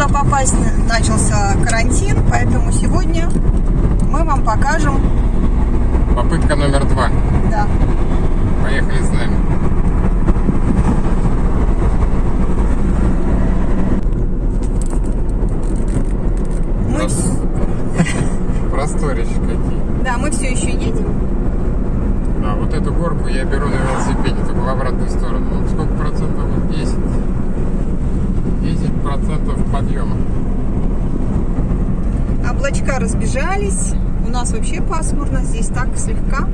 туда попасть. Начался карантин, поэтому сегодня мы вам покажем. Попытка номер два. Да. Поехали с нами. Мы, Прос- вс- Просторища какие. да, мы все еще едем. А вот эту горку я беру на велосипеде, только в обратную сторону. Ну, сколько процентов? Вот 10. 10 процентов подъема. Облачка разбежались. У нас вообще пасмурно. Здесь так слегка.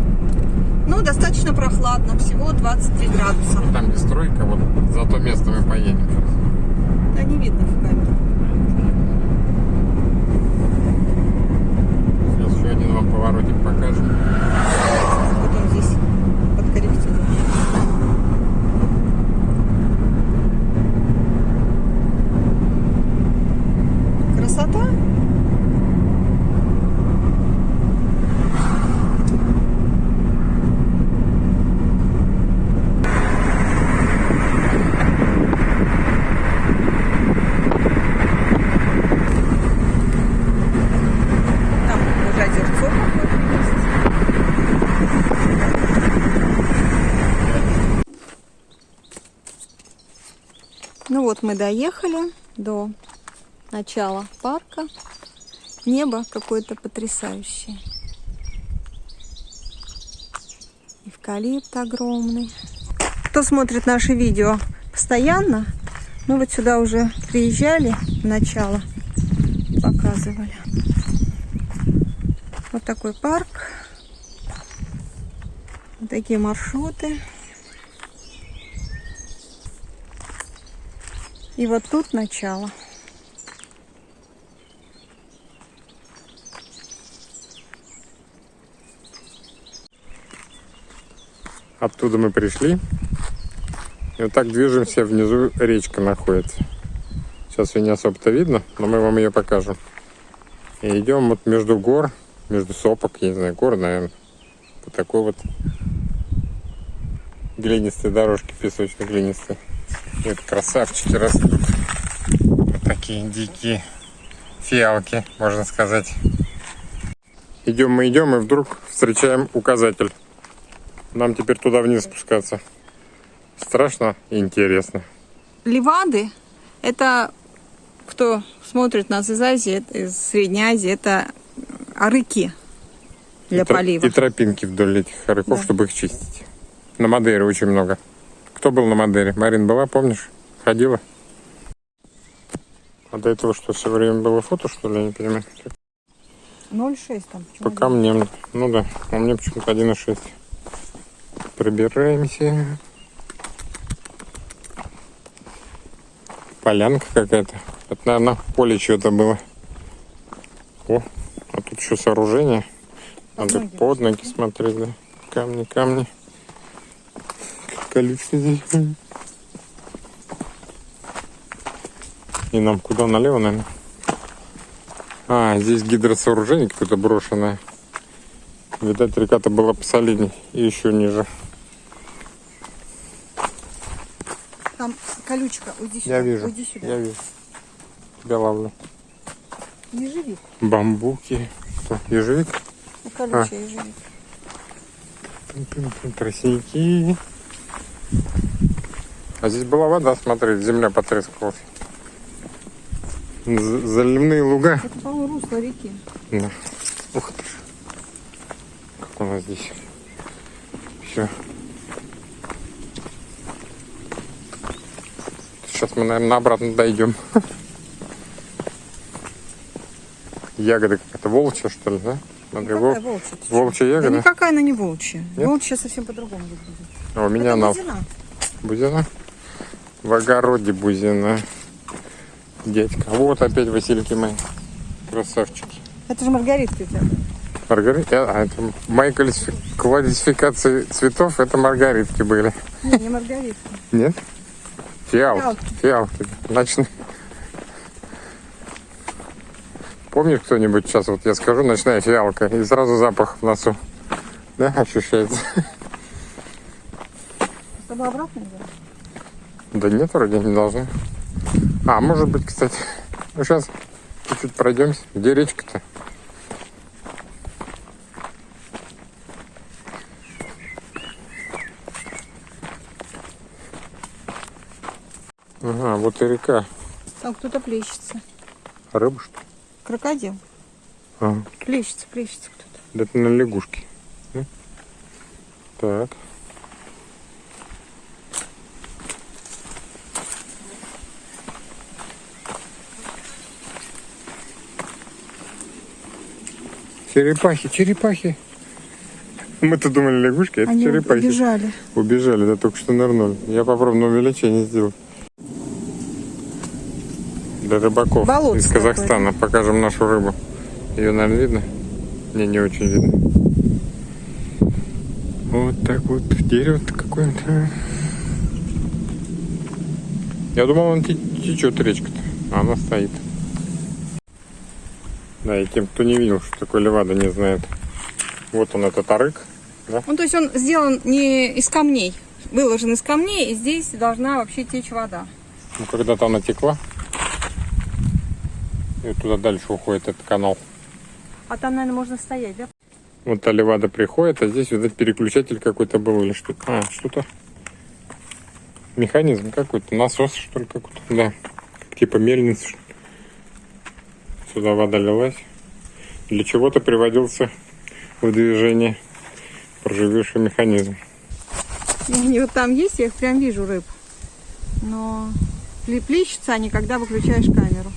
Но достаточно прохладно. Всего 23 градуса. Там где стройка, вот за то место мы поедем. Да не видно в камеру. Сейчас еще один вам поворотик покажем. Потом здесь подкорректируем. Красота. Там уже озерцо какое-то есть. Ну вот мы доехали до начала парка. Небо какое-то потрясающее. Эвкалипт огромный. Кто смотрит наши видео постоянно, мы вот сюда уже приезжали начало, показывали. Вот такой парк. Вот такие маршруты. И вот тут начало. Оттуда мы пришли. И вот так движемся, внизу речка находится. Сейчас ее не особо-то видно, но мы вам ее покажем. И идем вот между гор, между сопок, я не знаю, гор, наверное. По такой вот глинистой дорожке, песочно-глинистой. Вот красавчики растут. Вот такие дикие фиалки, можно сказать. Идем мы идем, и вдруг встречаем указатель. Нам теперь туда вниз спускаться. Страшно и интересно. Ливады – это, кто смотрит нас из Азии, это- из Средней Азии, это арыки для и, полива. и тропинки вдоль этих хорьков, Да. чтобы их чистить. На Мадейре очень много. Кто был на Мадейре? Марин была, помнишь? Ходила? А до этого что, все время было фото, что ли? Я не понимаю. 0,6 там. По камням. Ну да, а мне почему-то 1,6. Пробираемся. Полянка какая-то. Это, наверное, поле чего-то было. О, а тут еще сооружение. Надо под ноги смотреть, да. Камни, камни. Как колючка здесь. И нам куда? Налево, наверное? А, здесь гидросооружение какое-то брошенное. Видать, река-то была посолидней и еще ниже. Там колючка, уйди сюда. Я вижу, Уйди сюда. я вижу. Тебя ловлю. Ежевик. Бамбуки. Что, ежевик? Ну, колючая ежевик. Пим-пим-пим, Тростники. А здесь была вода, смотри, земля потрескалась. З- Заливные луга. Это, по-моему, русло реки. Да. Ух ты. Как у нас здесь. Все. Сейчас мы, наверное, обратно дойдем. Ягода какая-то волчья, что ли, да? Смотри, Какая вол- волчья? волчья Да ягода. никакая она не волчья. Нет? Волчья совсем по-другому выглядит. А у меня Это она бузина. бузина. В огороде бузина. Дядька. Вот опять васильки мои. Красавчики. Это же маргаритка у тебя. Маргарита, а это классифи- классификации цветов это маргаритки были. Не, не маргаритка. Нет? Фиалки. Фиалки. Фиалки. Ночные. Помнит кто-нибудь сейчас, вот я скажу, ночная фиалка, и сразу запах в носу. Да, ощущается. С тобой обратно идем? Да нет, вроде не должны. А, может быть, кстати. Ну, сейчас чуть-чуть пройдемся. Где речка-то? Ага, вот и река. Там кто-то плещется. Рыба, что? Крокодил. Ага. Плещется, плещется кто-то. Да это на лягушке. Так. Черепахи, черепахи. Мы-то думали лягушки, это Они черепахи. убежали. Убежали, да, только что нырнули. Я попробую на увеличение сделать. Для рыбаков Болото из Казахстана. Покажем нашу рыбу. Ее, наверное, видно? Не, не очень видно. Вот так вот. Дерево-то какое-то. Я думал, он те- течет речка-то. А она стоит. Да, и тем, кто не видел, что такое левада, не знает. Вот он, этот арык. Ну, то есть он сделан не из камней. Выложен из камней, и здесь должна вообще течь вода. Ну, когда-то она текла. И вот туда дальше уходит этот канал. А там, наверное, можно стоять, да? Вот та левада приходит, а здесь вот этот переключатель какой-то был или что-то. А, что-то. Механизм какой-то, насос что ли какой-то. Да, типа мельница. что. Сюда вода лилась. Для чего-то приводился в движение проживевший механизм. И они вот там есть, я их прям вижу, рыб. Но плещутся они, когда выключаешь камеру.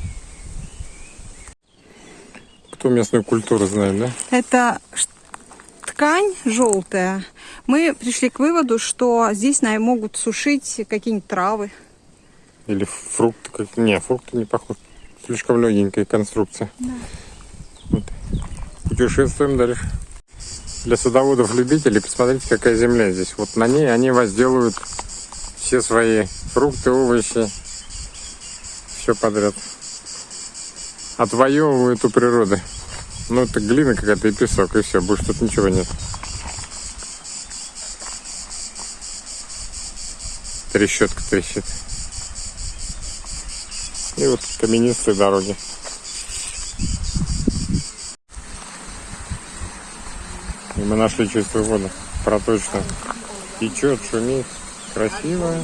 Кто местную культуру знает, да? Это ткань желтая. Мы пришли к выводу, что здесь на- могут сушить какие-нибудь травы. Или фрукты. Как... Не, фрукты не похож. Слишком легенькая конструкция. Вот. Путешествуем дальше. Для садоводов-любителей посмотрите, какая земля здесь. Вот на ней они возделывают все свои фрукты, овощи. Все подряд. Отвоевывают у природы. Ну, это глина какая-то и песок, и все. Больше тут ничего нет. Трещотка трещит. И вот каменистые дороги. И мы нашли чистую воду. Проточную. Течет, шумит. Красиво.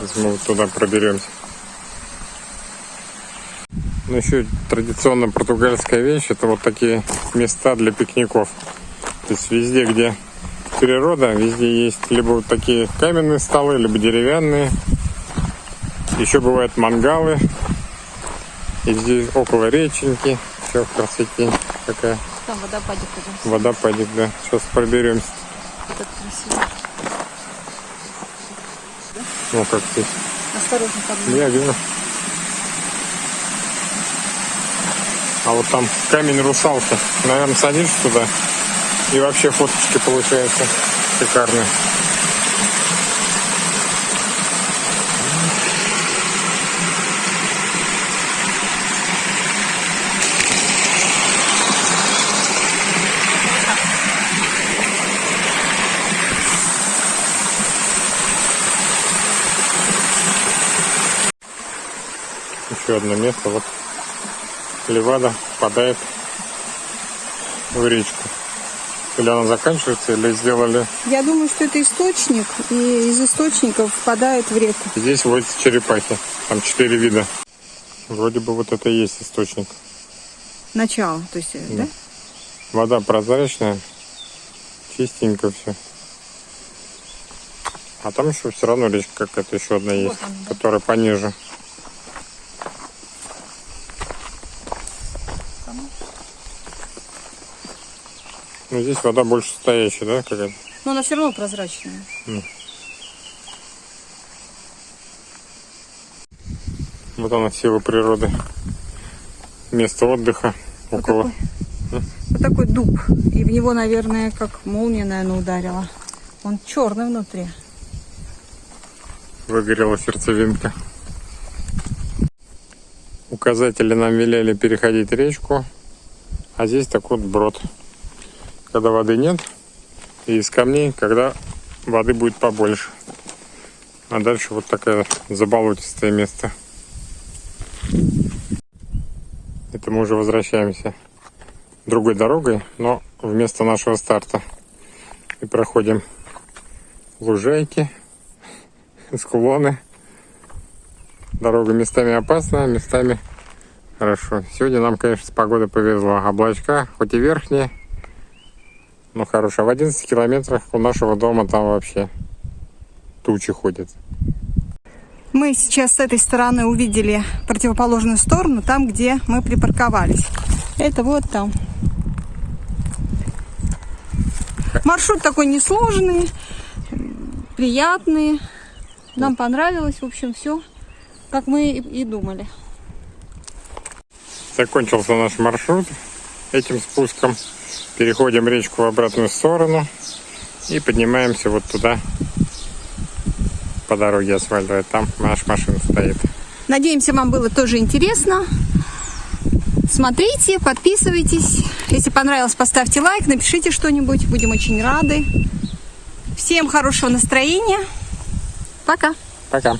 Если мы вот туда проберемся. Ну, еще традиционно португальская вещь, это вот такие места для пикников. То есть везде, где природа, везде есть либо вот такие каменные столы, либо деревянные. Еще бывают мангалы. И здесь около реченьки. Все в красоте. Какая Там водопадик идем. водопадик, да. Сейчас проберемся. Так красиво. Ну, как здесь. Осторожно, поднимай. Я вижу. А вот там камень русалки. Наверное, садишься туда. И вообще фоточки получаются шикарные. Еще одно место. Вот Левада впадает в речку. Или она заканчивается, или сделали... Я думаю, что это источник, и из источников впадает в реку. Здесь водятся черепахи. Там четыре вида. Вроде бы вот это и есть источник. Начало, то есть, э, да? Вода прозрачная, чистенько все. А там еще все равно речка какая-то еще одна есть, она, да. которая пониже. Ну здесь вода больше стоящая, да, какая-то? Но она все равно прозрачная. Вот она сила природы. Место отдыха около. Вот такой дуб. И в него, наверное, как молния, наверное, ударила. Он черный внутри. выгорела сердцевинка. Указатели нам велели переходить речку, а здесь такой вот брод. Когда воды нет, и из камней, когда воды будет побольше. А дальше вот такое заболотистое место. Это мы уже возвращаемся другой дорогой, но вместо нашего старта. И проходим лужайки, склоны. Дорога местами опасная, местами хорошо. Сегодня нам, конечно, с погодой повезло. Облачка, хоть и верхние, но хорошие. В 11 километрах у нашего дома там вообще тучи ходят. Мы сейчас с этой стороны увидели противоположную сторону, там, где мы припарковались. Это вот там. Маршрут такой несложный, приятный. Нам понравилось, в общем, все, как мы и думали. Закончился наш маршрут этим спуском. Переходим речку в обратную сторону и поднимаемся вот туда по дороге асфальтовой. Там наша машина стоит. Надеемся, вам было тоже интересно. Смотрите, подписывайтесь. Если понравилось, поставьте лайк, напишите что-нибудь. Будем очень рады. Всем хорошего настроения. Пока. Пока.